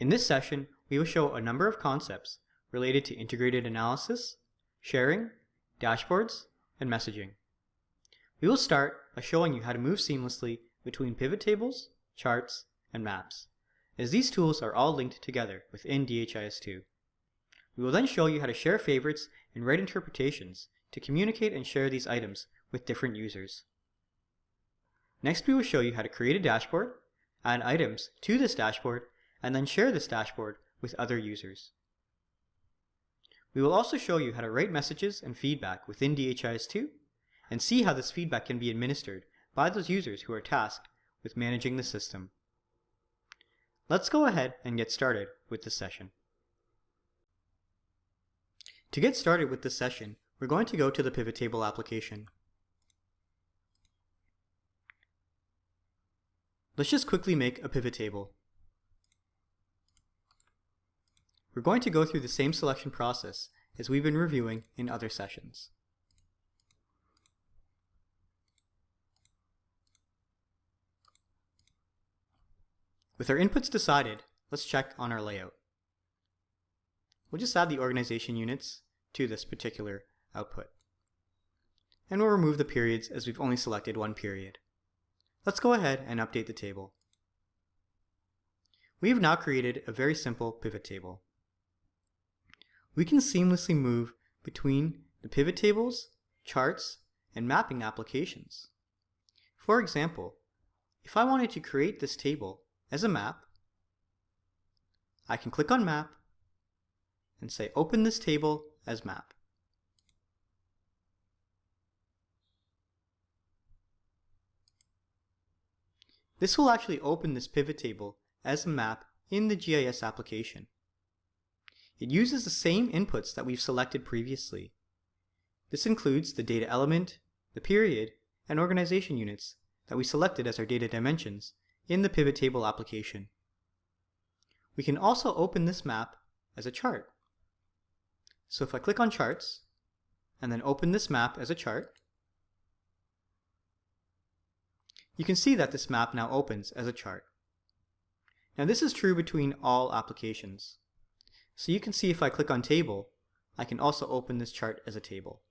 In this session, we will show a number of concepts related to integrated analysis, sharing, dashboards, and messaging. We will start by showing you how to move seamlessly between pivot tables, charts, and maps, as these tools are all linked together within DHIS2. We will then show you how to share favorites and write interpretations to communicate and share these items with different users. Next, we will show you how to create a dashboard, add items to this dashboard, and then share this dashboard with other users. We will also show you how to write messages and feedback within DHIS2 and see how this feedback can be administered by those users who are tasked with managing the system. Let's go ahead and get started with the session. To get started with this session, we're going to go to the pivot table application. Let's just quickly make a pivot table. We're going to go through the same selection process as we've been reviewing in other sessions. With our inputs decided, let's check on our layout. We'll just add the organization units to this particular output. And we'll remove the periods as we've only selected one period. Let's go ahead and update the table. We have now created a very simple pivot table. We can seamlessly move between the pivot tables, charts, and mapping applications. For example, if I wanted to create this table as a map, I can click on Map and say Open this table as map. This will actually open this pivot table as a map in the GIS application. It uses the same inputs that we've selected previously. This includes the data element, the period, and organization units that we selected as our data dimensions in the pivot table application. We can also open this map as a chart. So if I click on charts and then open this map as a chart, you can see that this map now opens as a chart. Now this is true between all applications. So you can see if I click on table, I can also open this chart as a table.